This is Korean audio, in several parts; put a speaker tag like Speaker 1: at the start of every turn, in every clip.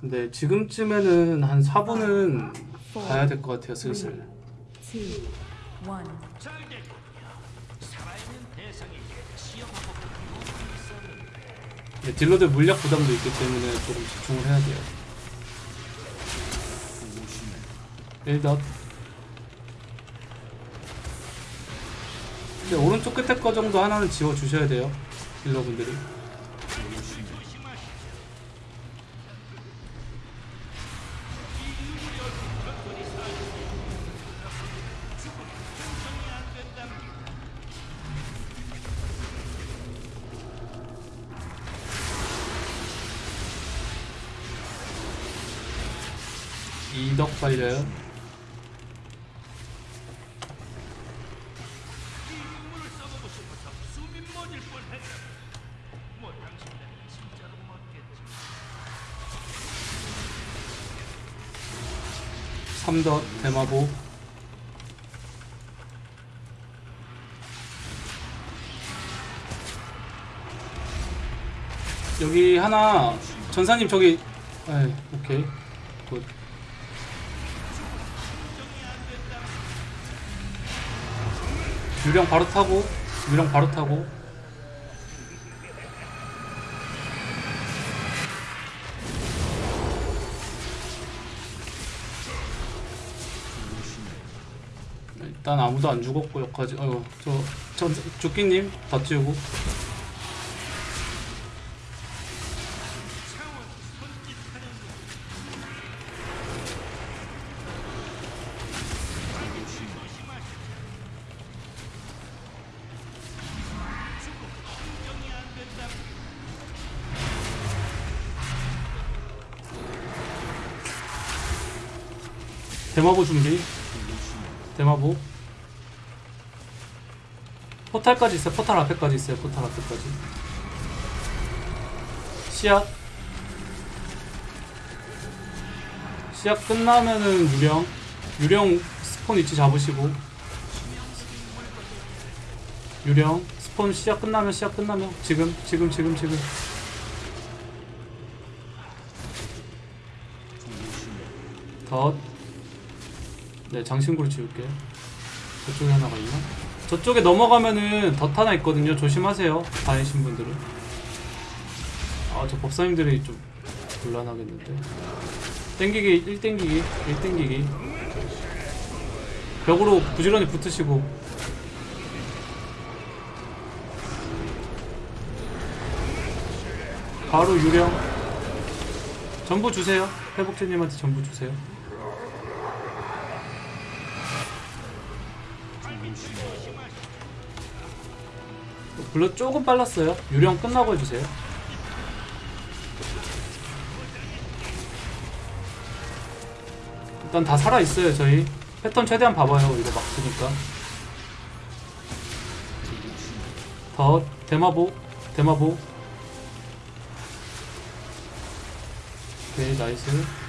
Speaker 1: 근데 지금쯤에는 한 4분은 가야 될 것 같아요 슬슬. 근데 딜러들 물약 부담도 있기 때문에 조금 집중을 해야 돼요. 1덧 근데 오른쪽 끝에 거 정도 하나는 지워주셔야 돼요 딜러분들이 이덕 빨려요 삼덧 대마보. 여기 하나 전사님 저기 에이, 오케이. 굿 유령 바로 타고 유령 바로 타고. 일단 아무도 안 죽었고 여기까지. 어저 저, 조끼님 더 찌우고 대마보 준비. 대마보. 포탈까지 있어요. 포탈 앞에까지 있어요. 포탈 앞에까지. 시약 시약 끝나면은 유령. 유령 스폰 위치 잡으시고. 유령 스폰 시작 끝나면 시작 끝나면 지금 지금 지금 지금. 덧 네, 장신구를 지울게요. 저쪽에 하나가 있나? 저쪽에 넘어가면은 덧 하나 있거든요. 조심하세요. 다니신 분들은. 아, 저 법사님들이 좀 곤란하겠는데. 땡기기, 1 땡기기, 1 땡기기. 벽으로 부지런히 붙으시고. 바로 유령. 전부 주세요. 회복제님한테 전부 주세요. 물론 조금 빨랐어요. 유령 끝나고 해주세요. 일단 다 살아있어요, 저희. 패턴 최대한 봐봐요, 이거 막 쓰니까. 더, 대마보, 대마보. 오케이, 나이스.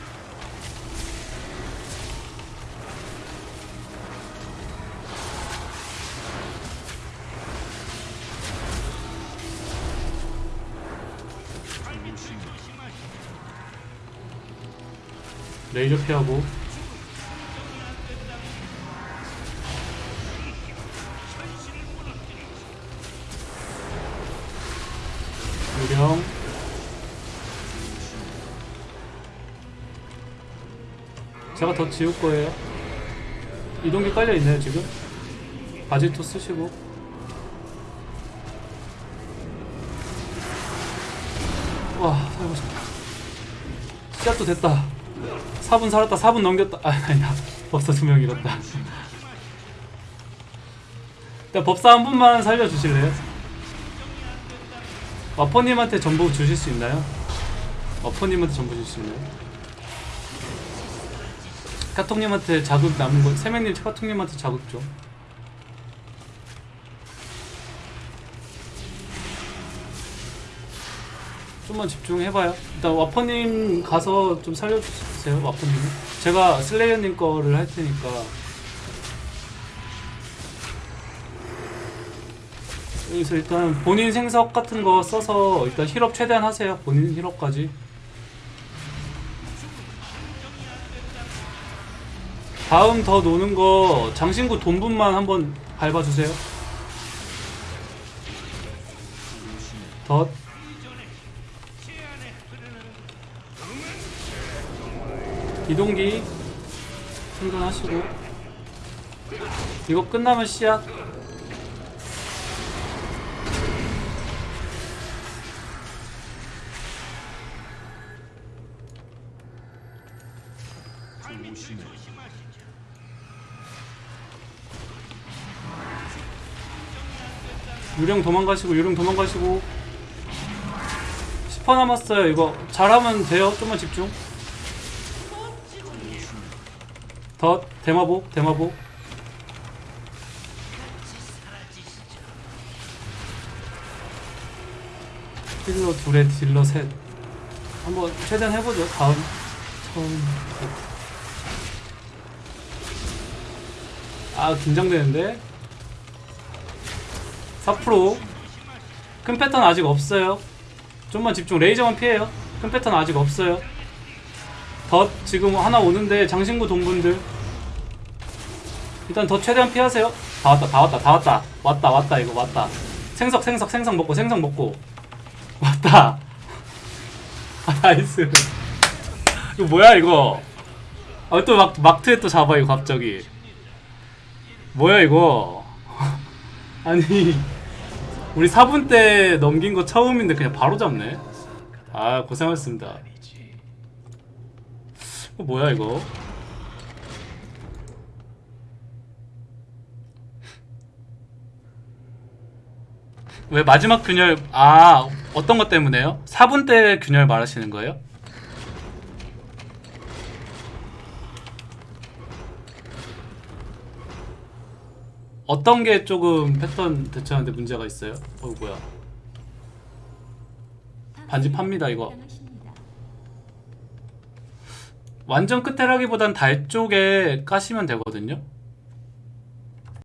Speaker 1: 레이저 피하고. 유령. 제가 더 지울 거예요. 이동기 깔려 있네요 지금. 바지토 쓰시고. 와 살고 싶다. 시작도 됐다 4분 살았다 4분 넘겼다 아 아니야 법사 두명 잃었다 일단 법사 한 분만 살려주실래요? 와퍼님한테 전부 주실 수 있나요? 와퍼님한테 전부 주실 수 있나요? 카톡님한테 자극 남은 거 세명님 카톡님한테 자극 좀 좀만 집중해봐요. 일단 와퍼님 가서 좀 살려주세요 와퍼님. 제가 슬레이어님 거를 할 테니까. 여기서 일단 본인 생석 같은 거 써서 일단 힐업 최대한 하세요. 본인 힐업까지. 다음 더 노는 거 장신구 돈분만 한번 밟아주세요. 덧. 이동기 충전하시고. 이거 끝나면 씨앗 유령 도망가시고 유령 도망가시고. 10퍼 남았어요 이거. 잘하면 돼요. 좀만 집중 덧 대마복 대마복 딜러 둘에 딜러 셋 한번 최대한 해보죠 다음 처음 아 긴장되는데 4%. 큰 패턴 아직 없어요. 좀만 집중. 레이저만 피해요. 큰 패턴 아직 없어요. 덧 지금 하나 오는데 장신구 동분들 일단 더 최대한 피하세요. 다 왔다, 다 왔다, 다 왔다. 왔다, 왔다, 이거 왔다. 생석, 생석, 생석 먹고, 생석 먹고. 왔다. 아, 나이스. 이거 뭐야, 이거. 아, 또 막, 막트에 또 잡아, 이거 갑자기. 뭐야, 이거. 아니 우리 4분 때 넘긴 거 처음인데 그냥 바로 잡네 아 고생하셨습니다 이거 뭐야 이거 왜 마지막 균열 아 어떤 것 때문에요? 4분 때 균열 말하시는 거예요? 어떤 게 조금 패턴 대처하는데 문제가 있어요? 어 뭐야 반지 팝니다 이거 완전 끝에라기보단 달 쪽에 까시면 되거든요